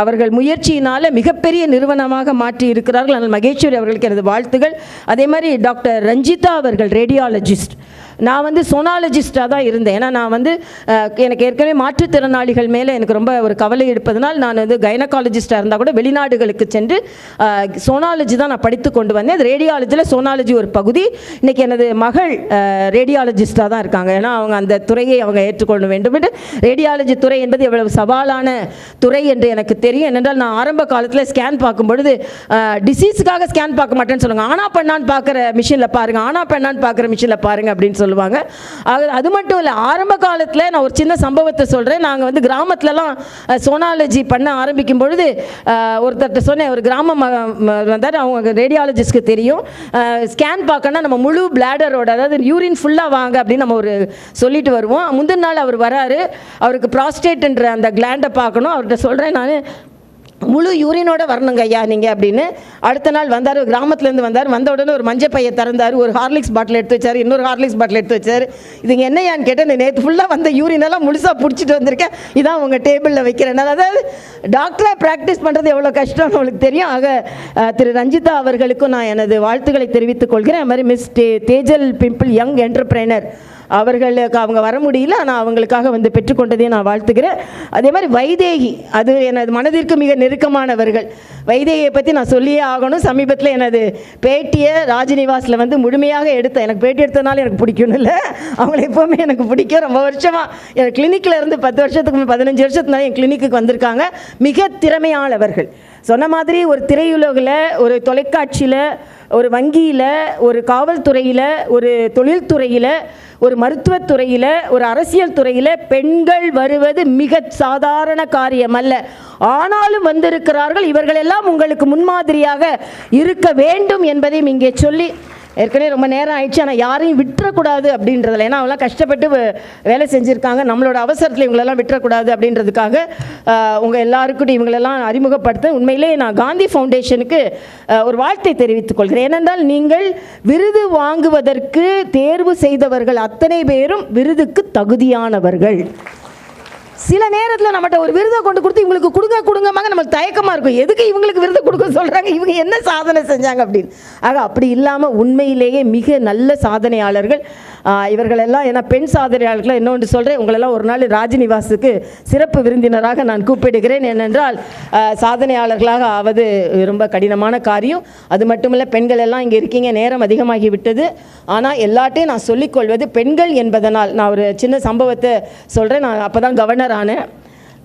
அவர்கள் முயற்சியினால் மிகப்பெரிய நிறுவனமாக மாற்றி இருக்கிறார்கள். ஆனால் மகேஸ்வரி அவர்களுக்கு எனது வாழ்த்துகள். அதே மாதிரி டாக்டர் ரஞ்சிதா அவர்கள் ரேடியாலஜிஸ்ட். நான் வந்து சோனாலஜிஸ்டாக தான் இருந்தேன். ஏன்னா நான் வந்து எனக்கு ஏற்கனவே மாற்றுத்திறனாளிகள் மேலே எனக்கு ரொம்ப ஒரு கவலை எடுப்பதனால் நான் வந்து கைனகாலஜிஸ்டாக இருந்தால் கூட வெளிநாடுகளுக்கு சென்று சோனாலஜி தான் நான் படித்து கொண்டு வந்தேன். அது ரேடியாலஜியில் சோனாலஜி ஒரு பகுதி. இன்றைக்கி எனது மகள் ரேடியாலஜிஸ்டாக தான் இருக்காங்க. ஏன்னா அவங்க அந்த துறையை அவங்க ஏற்றுக்கொள்ள வேண்டும் என்று. ரேடியாலஜி துறை என்பது எவ்வளவு சவாலான துறை என்று எனக்கு தெரியும். ஏனென்றால் நான் ஆரம்ப காலத்தில் ஸ்கேன் பார்க்கும் பொழுது டிசீஸுக்காக ஸ்கேன் பார்க்க மாட்டேன்னு சொல்லுவாங்க. ஆனா பண்ணான்னு பார்க்குற மிஷினில் பாருங்கள் ஆனா பண்ணான்னு பார்க்குற மிஷினில் பாருங்க அப்படின்னு சொல்லுவாங்க. ஆக அது மட்டும் இல்லை ஆரம்ப காலத்தில் நான் ஒரு சின்ன சம்பவத்தை சொல்கிறேன் நாங்கள் வந்து கிராமத்துலலாம் சோனாலஜி பண்ண ஆரம்பிக்கும் பொழுது ஒருத்தர்கிட்ட சொன்னேன். ஒரு கிராமம் வந்தார். அவங்க ரேடியாலஜிஸ்ட்க்கு தெரியும். ஸ்கேன் பார்க்கணும்னா நம்ம முழு பிளாடரோட அதாவது யூரின் ஃபுல்லாக வாங்க அப்படின்னு நம்ம ஒரு சொல்லிட்டு வருவோம். முந்தின நாள் அவர் வராரு. அவருக்கு ப்ராஸ்டேட்ன்ற அந்த கிளாண்டை பார்க்கணும். அவர்கிட்ட சொல்கிறேன் நான். முழு யூரினோட வரணுங்க ஐயா நீங்கள் அப்படின்னு. அடுத்த நாள் வந்தார் கிராமத்துலேருந்து வந்தார். வந்த உடனே ஒரு மஞ்சள் பையை திறந்தார் ஒரு ஹார்லிக்ஸ் பாட்டில் எடுத்து வச்சார் இன்னொரு ஹார்லிக்ஸ் பாட்டில் எடுத்து வச்சார். இதுங்க என்னையான்னு கேட்டேன் நேற்று ஃபுல்லாக வந்த யூரினெல்லாம் முழுசாக பிடிச்சிட்டு வந்திருக்கேன். இதான் உங்கள் டேபிளில் வைக்கிறேன். அதாவது டாக்டராக ப்ராக்டிஸ் பண்ணுறது எவ்வளோ கஷ்டம்னு உங்களுக்கு தெரியும். ஆக திரு ரஞ்சிதா அவர்களுக்கும் நான் எனது வாழ்த்துக்களை தெரிவித்துக் கொள்கிறேன். அது மாதிரி மிஸ் தே தேஜல் பிம்பிள் யங் என்டர்பிரைனர் அவர்களுக்கு அவங்க வர முடியல ஆனால் அவங்களுக்காக வந்து பெற்றுக்கொண்டதையும் நான் வாழ்த்துக்கிறேன் அதே மாதிரி வைதேகி அது எனது மனதிற்கு மிக நெருக்கமானவர்கள். வைதேகியை பற்றி நான் சொல்லியே ஆகணும். சமீபத்தில் எனது பேட்டியை ராஜ்நிவாஸில் வந்து முழுமையாக எடுத்தேன் எனக்கு பேட்டி எடுத்ததுனால எனக்கு பிடிக்கும்னு இல்லை. அவங்கள எப்போவுமே எனக்கு பிடிக்கும். ரொம்ப வருஷமாக என் கிளினிக்கில் இருந்து பத்து வருஷத்துக்கு பதினஞ்சு வருஷத்துனால என் கிளினிக்கு வந்திருக்காங்க. மிக திறமையானவர்கள். சொன்ன மாதிரி ஒரு திரையுலகில் ஒரு தொலைக்காட்சியில் ஒரு வங்கியில் ஒரு காவல்துறையில் ஒரு தொழில்துறையில் ஒரு மருத்துவத்துறையில் ஒரு அரசியல் துறையில் பெண்கள் வருவது மிக சாதாரண காரியம் அல்ல. ஆனாலும் வந்திருக்கிறார்கள். இவர்களெல்லாம் உங்களுக்கு முன்மாதிரியாக இருக்க வேண்டும் என்பதையும் இங்கே சொல்லி ஏற்கனவே ரொம்ப நேரம் ஆயிடுச்சு ஆனால் யாரையும் விட்டுறக்கூடாது அப்படின்றதுல. ஏன்னா அவங்களாம் கஷ்டப்பட்டு வேலை செஞ்சுருக்காங்க. நம்மளோட அவசரத்தில் இவங்களெல்லாம் விட்டுறக்கூடாது அப்படின்றதுக்காக உங்கள் எல்லாருக்கும் இவங்களெல்லாம் அறிமுகப்படுத்த உண்மையிலே நான் காந்தி ஃபவுண்டேஷனுக்கு ஒரு வாழ்த்தை தெரிவித்துக் கொள்கிறேன். ஏனென்றால் நீங்கள் விருது வாங்குவதற்கு தேர்வு செய்தவர்கள் அத்தனை பேரும் விருதுக்கு தகுதியானவர்கள். சில நேரத்தில் நம்மகிட்ட ஒரு விருதை கொண்டு கொடுத்து இவங்களுக்கு கொடுங்க கொடுங்கமாங்க நம்மளுக்கு தயக்கமாக இருக்கும். எதுக்கு இவங்களுக்கு விருது கொடுக்க சொல்கிறாங்க இவங்க என்ன சாதனை செஞ்சாங்க அப்படின்னு. ஆக அப்படி இல்லாமல் உண்மையிலேயே மிக நல்ல சாதனையாளர்கள். இவர்களெல்லாம் ஏன்னா பெண் சாதனையாளர்களாக என்ன ஒன்று சொல்கிறேன் உங்களெல்லாம் ஒரு நாள் ராஜ்நிவாஸுக்கு சிறப்பு விருந்தினராக நான் கூப்பிடுகிறேன். ஏனென்றால் சாதனையாளர்களாக ஆவது ரொம்ப கடினமான காரியம். அது மட்டுமில்ல பெண்கள் எல்லாம் இங்கே இருக்கீங்க நேரம் அதிகமாகி விட்டது. ஆனால் எல்லாட்டையும் நான் சொல்லிக்கொள்வது பெண்கள் என்பதனால். நான் ஒரு சின்ன சம்பவத்தை சொல்கிறேன் நான் அப்போ தான் கவர்னர் ஆனேன்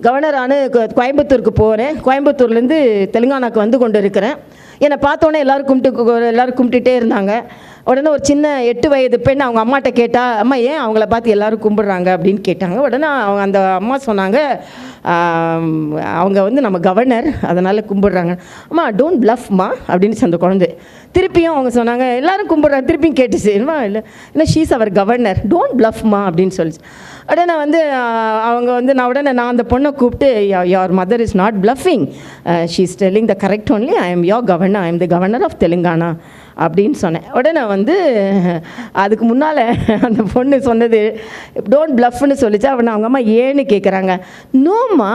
கவர்னர் ஆன கோயம்புத்தூருக்கு போகிறேன் கோயம்புத்தூர்லேருந்து தெலுங்கானாக்கு வந்து கொண்டு இருக்கிறேன் என்னை பார்த்தோன்னே எல்லோரும் கும்பிட்டு எல்லோரும் கும்பிட்டுட்டே இருந்தாங்க. உடனே ஒரு சின்ன எட்டு வயது பெண் அவங்க அம்மாட்ட கேட்டால் அம்மா ஏன் அவங்கள பார்த்து எல்லாரும் கும்பிட்றாங்க? அப்படின்னு கேட்டாங்க. உடனே அவங்க அந்த அம்மா சொன்னாங்க அவங்க வந்து நம்ம கவர்னர் அதனால் கும்பிட்றாங்க. அம்மா டோன்ட் ப்ளஃப்மா அப்படின்னு அந்த குழந்தை. திருப்பியும் அவங்க சொன்னாங்க எல்லோரும் கும்பிட்றாங்க. திருப்பியும் கேட்டுச்சு. என்னமா இல்லை இல்லை ஷீஸ் அவர் கவர்னர் டோன்ட் ப்ளஃப்மா அப்படின்னு சொல்லிச்சு. உடனே வந்து அவங்க வந்து நான் உடனே நான் அந்த பொண்ணை கூப்பிட்டு your mother is not bluffing she's telling the correct only I am your governor I am the governor of Telangana அப்படின்னு சொன்னேன். உடனே வந்து அதுக்கு முன்னால் அந்த பொண்ணு சொன்னது டோன்ட் ப்ளஃப்னு சொல்லிச்சு. அவனை அவங்க அம்மா ஏன்னு கேட்குறாங்க no நோம்மா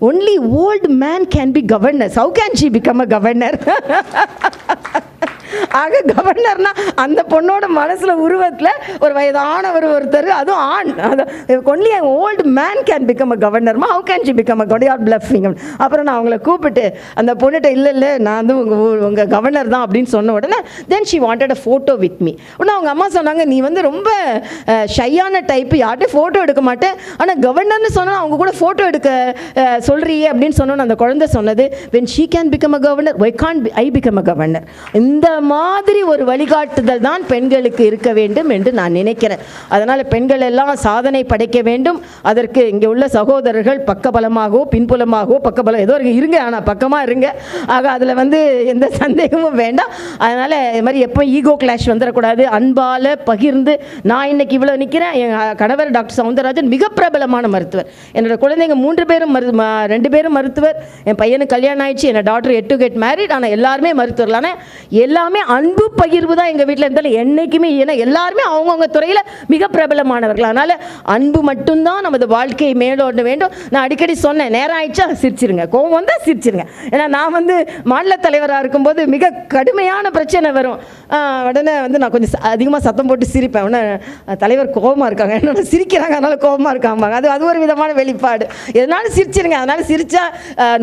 only old man can be governor how can she become a governor ஆக கவர்னர்னா அந்த பொண்ணோட மனசில் உருவத்தில் ஒரு வயதானவர் ஒருத்தர் அதுவும் ஆண். அது only old man can become a கவர்னர்மா how can she become a governor bluffing அப்புறம் நான் அவங்கள கூப்பிட்டு அந்த பொண்ணுகிட்ட இல்லை இல்லை நான் வந்து உங்கள் உங்கள் கவர்னர் தான் அப்படின்னு சொன்ன உடனே then she wanted a photo with me உடனே அவங்க அம்மா சொன்னாங்க நீ வந்து ரொம்ப ஷையான டைப்பு யார்கிட்டையும் ஃபோட்டோ எடுக்க மாட்டேன். ஆனால் கவர்னர்னு சொன்னால் அவங்க கூட ஃபோட்டோ எடுக்க சொல்கிறியே அப்படின்னு சொன்னோன்னு அந்த குழந்தை சொன்னது. When she can become a governor why can't I become a governor இந்த மாதிரி ஒரு வழிகாட்டுதல் தான் பெண்களுக்கு இருக்க வேண்டும் என்று நான் நினைக்கிறேன். அதனால் பெண்கள் எல்லாம் சாதனை படைக்க வேண்டும். அதற்கு இங்கே உள்ள சகோதரர்கள் பக்கபலமாகவோ பின்புலமாகவோ பக்கபலம் ஏதோ இருக்கு இருங்க ஆனால் பக்கமாக இருங்க. ஆக அதில் வந்து எந்த சந்தேகமும் வேண்டாம். அதனால் இது மாதிரி எப்போ ஈகோ கிளாஷ் வந்துடக்கூடாது அன்பால் பகிர்ந்து நான் இன்னைக்கு இவ்வளோ நிற்கிறேன் என் கணவர் டாக்டர் சவுந்தரராஜன் மிக பிரபலமான மருத்துவர். என்னோட குழந்தைங்க மூன்று பேரும் மரு ரெண்டு பேரும் மருத்துவர். என் பையனுக்கு கல்யாணம் ஆயிடுச்சு. என்னோட டாக்டர் எட்டு கெட் மேரிட் ஆனால் எல்லாருமே மருத்துவர்களான. எல்லா எல்லாமே அன்பு பகிர்வு தான் எங்கள் வீட்டில் இருந்தாலும் என்றைக்குமே ஏன்னா எல்லாருமே அவங்கவுங்க துறையில் மிக பிரபலமானவர்கள். அதனால் அன்பு மட்டும்தான் நமது வாழ்க்கையை மேலோட வேண்டும். நான் அடிக்கடி சொன்னேன் நேரம் ஆயிடுச்சா? சிரிச்சிருங்க. கோவம் வந்தால் சிரிச்சிருங்க. ஏன்னா நான் வந்து மாநில தலைவராக இருக்கும்போது மிக கடுமையான பிரச்சனை வரும். உடனே வந்து நான் கொஞ்சம் அதிகமாக சத்தம் போட்டு சிரிப்பேன். உடனே தலைவர் கோவமாக இருக்காங்க. என்னோட சிரிக்கிறாங்க அதனால கோவமாக இருக்காம்பாங்க அது அது ஒரு விதமான வெளிப்பாடு. எதனாலும் சிரிச்சிருங்க. அதனால சிரிச்சா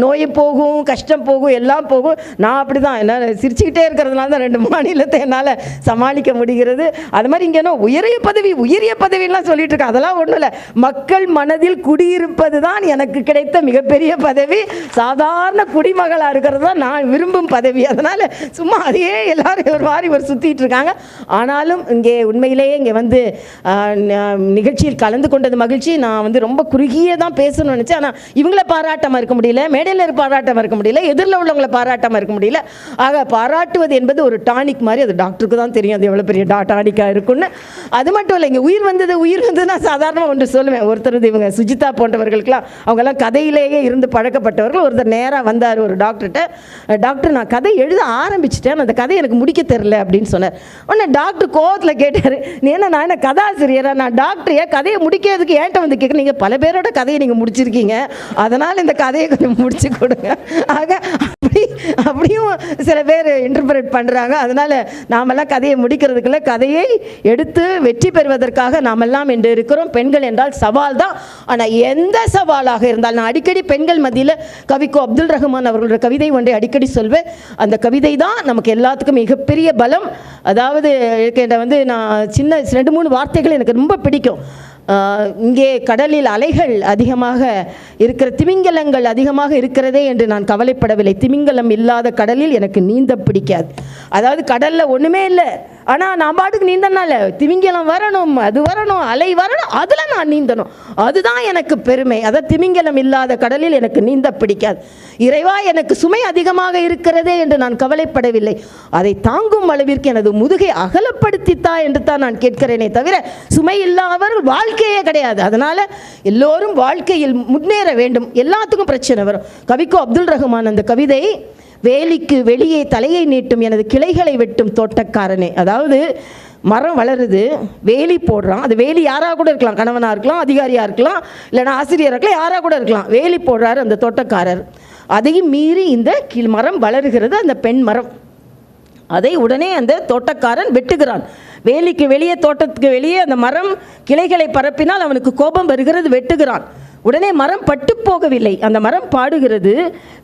நோய் போகும் கஷ்டம் போகும் எல்லாம் போகும். நான் அப்படி தான் என்ன சிரிச்சுக்கிட்டே இருக்கிறதுனால தான் ரெண்டு மாநிலத்தை என்னால் சமாளிக்க முடிகிறது. அது மாதிரி இங்கே என்ன உயரிய பதவி உயரிய பதவிலாம் சொல்லிட்டு இருக்கேன் அதெல்லாம் ஒன்றும் இல்லை. மக்கள் மனதில் குடியிருப்பது தான் எனக்கு கிடைத்த மிகப்பெரிய பதவி. சாதாரண குடிமகளாக இருக்கிறது தான் நான் விரும்பும் பதவி. அதனால் சும்மா அதையே எல்லாரும் ஒரு மாதிரி பேர் சுற்றிட்டு இருக்காங்க. ஆனாலும் இங்கே உண்மையிலேயே இங்கே வந்து நிகழ்ச்சியில் கலந்து கொண்டது மகிழ்ச்சி. நான் வந்து ரொம்ப குறுகிய தான் பேசணும்னு நினச்சேன். ஆனால் இவங்கள பாராட்டமாக இருக்க முடியல. மேடையில் இருக்க இருக்க முடியல. எதிரில் உள்ளவங்களை பாராட்டமாக இருக்க முடியல. ஆக பாராட்டுவது என்பது ஒரு டானிக் மாதிரி. அது டாக்டருக்கு தான் தெரியும். அது எவ்வளோ பெரிய டா டானிக்காக இருக்கும்னு. அது மட்டும் இல்லை இங்கே உயிர் வந்தது உயிர் வந்தது நான் சாதாரணமாக ஒன்று சொல்லுவேன். ஒருத்தர் வந்து இவங்க சுஜிதா போன்றவர்களுக்கெல்லாம் அவங்கெல்லாம் கதையிலேயே இருந்து பழக்கப்பட்டவர்கள். ஒருத்தர் நேராக வந்தார் ஒரு டாக்டர்கிட்ட. டாக்டர் நான் கதை எழுத ஆரம்பிச்சிட்டேன். அந்த கதை எனக்கு முடிக்க தெரில அப்படின்னு சொன்னார். உடனே டாக்டர் கோவத்தில் கேட்டார் நீ என்ன நான் என்ன கதாசிரியரா? நான் டாக்டர் ஏன் கதையை முடிக்கிறதுக்கு ஏன்ட்ட வந்து கேட்க நீங்கள் பல பேரோட கதையை நீங்கள் முடிச்சிருக்கீங்க. அதனால் இந்த கதையை கொஞ்சம் முடிச்சு கொடுங்க. ஆக அப்படி அப்படியும் சில பேர் இன்டர்பிரேட் பண்ணுறாங்க அதனால் நாமெல்லாம் கதையை முடிக்கிறதுக்குள்ள கதையை எடுத்து வெற்றி பெறுவதற்காக நாமெல்லாம் என்று இருக்கிறோம். பெண்கள் என்றால் சவால் தான். ஆனால் எந்த சவாலாக இருந்தால் நான் அடிக்கடி பெண்கள் மத்தியில் கவிக்கோ அப்துல் ரஹ்மான் அவர்களோட கவிதை ஒன்றை அடிக்கடி சொல்வேன். அந்த கவிதை தான் நமக்கு எல்லாத்துக்கும் மிகப்பெரிய பலம் அதாவது எனக்கு வந்து நான் சின்ன ரெண்டு மூணு வார்த்தைகள் எனக்கு ரொம்ப பிடிக்கும். இங்கே கடலில் அலைகள் அதிகமாக இருக்கிற திமிங்கலங்கள் அதிகமாக இருக்கிறதே என்று நான் கவலைப்படவில்லை. திமிங்கலம் இல்லாத கடலில் எனக்கு நீந்த பிடிக்காது. அதாவது கடலில் ஒன்றுமே இல்லை. ஆனால் நான் பாட்டுக்கு நீந்தனால திமிங்கலம் வரணும் அது வரணும் அலை வரணும் அதில் நான் நீந்தணும். அதுதான் எனக்கு பெருமை. அதை திமிங்கலம் இல்லாத கடலில் எனக்கு நீந்த பிடிக்காது. இறைவா எனக்கு சுமை அதிகமாக இருக்கிறதே என்று நான் கவலைப்படவில்லை. அதை தாங்கும் அளவிற்கு எனது முதுகை அகலப்படுத்தித்தா என்று தான் நான் கேட்கிறேனே தவிர சுமை இல்லாதவர் வாழ்க்கையே கிடையாது. அதனால் எல்லோரும் வாழ்க்கையில் முன்னேற வேண்டும். எல்லாத்துக்கும் பிரச்சனை வரும். கவிக்கோ அப்துல் ரஹ்மான் அந்த கவிதை வேலிக்கு வெளியே தலையை நீட்டும் எனது கிளைகளை வெட்டும் தோட்டக்காரனே. அதாவது மரம் வளருது வேலி போடுறான். அது வேலி யாராக கூட இருக்கலாம். கணவனாக இருக்கலாம் அதிகாரியாக இருக்கலாம் இல்லைன்னா ஆசிரியராக இருக்கலாம் யாராக கூட இருக்கலாம். வேலி போடுறாரு அந்த தோட்டக்காரர். அதையும் மீறி இந்த கீழ் மரம் வளருகிறது அந்த பெண் மரம். அதை உடனே அந்த தோட்டக்காரன் வெட்டுகிறான். வேலிக்கு வெளியே தோட்டத்துக்கு வெளியே அந்த மரம் கிளைகளை பரப்பினால் அவனுக்கு கோபம் வருகிறது வெட்டுகிறான். உடனே மரம் பட்டு போகவில்லை அந்த மரம் பாடுகிறது.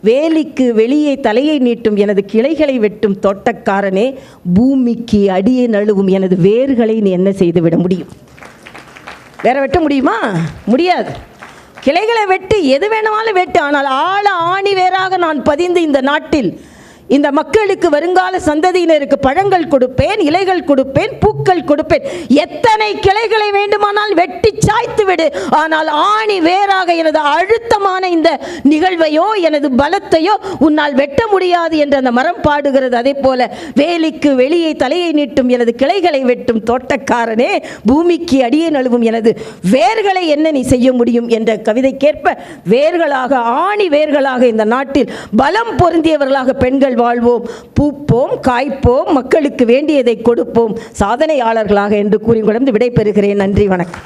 வேலிக்கு வெளியே தலையை நீட்டும் எனது கிளைகளை வெட்டும் தோட்டக்காரனே பூமிக்கு அடியே நழுவும் எனது வேர்களை நீ என்ன செய்து விட முடியும்? வேற வெட்ட முடியுமா? முடியாது. கிளைகளை வெட்டு எது வேணுமாலும் வெட்டு. ஆனால் ஆழ ஆணி வேறாக நான் பதிந்து இந்த நாட்டில் இந்த மக்களுக்கு வருங்கால சந்ததியினருக்கு பழங்கள் கொடுப்பேன் இலைகள் கொடுப்பேன் பூக்கள் கொடுப்பேன். எத்தனை கிளைகளை வேண்டுமானால் வெட்டி சாய்த்து விடு. ஆனால் ஆணி வேறாக எனது அழுத்தமான இந்த நிகழ்வையோ எனது பலத்தையோ உன்னால் வெட்ட முடியாது என்று அந்த மரம் பாடுகிறது. அதே போல வேலிக்கு வெளியே தலையை நீட்டும் எனது கிளைகளை வெட்டும் தோட்டக்காரனே பூமிக்கு அடியே நழுவும் எனது வேர்களை என்ன நீ செய்ய முடியும் என்ற கவிதைக்கேற்ப வேர்களாக ஆணி வேர்களாக இந்த நாட்டில் பலம் பொருந்தியவர்களாக பெண்கள் வாழ்வோம். பூப்போம் காய்ப்போம் மக்களுக்கு வேண்டியதை கொடுப்போம். சாதனையாளர்களாக என்று கூறி கொண்டு விடைபெறுகிறேன். நன்றி வணக்கம்.